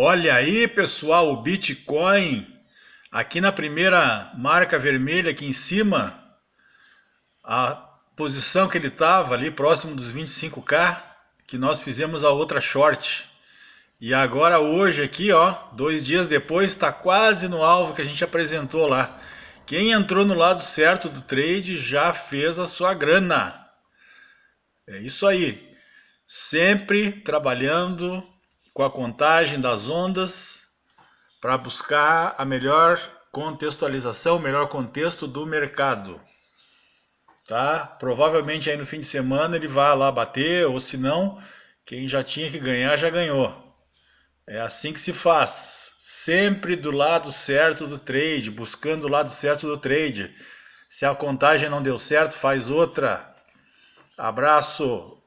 Olha aí, pessoal, o Bitcoin aqui na primeira marca vermelha aqui em cima, a posição que ele estava ali próximo dos 25k, que nós fizemos a outra short. E agora hoje aqui, ó, dois dias depois, está quase no alvo que a gente apresentou lá. Quem entrou no lado certo do trade já fez a sua grana. É isso aí. Sempre trabalhando com a contagem das ondas para buscar a melhor contextualização, o melhor contexto do mercado. Tá? Provavelmente aí no fim de semana ele vai lá bater, ou se não, quem já tinha que ganhar já ganhou. É assim que se faz. Sempre do lado certo do trade, buscando o lado certo do trade. Se a contagem não deu certo, faz outra. Abraço.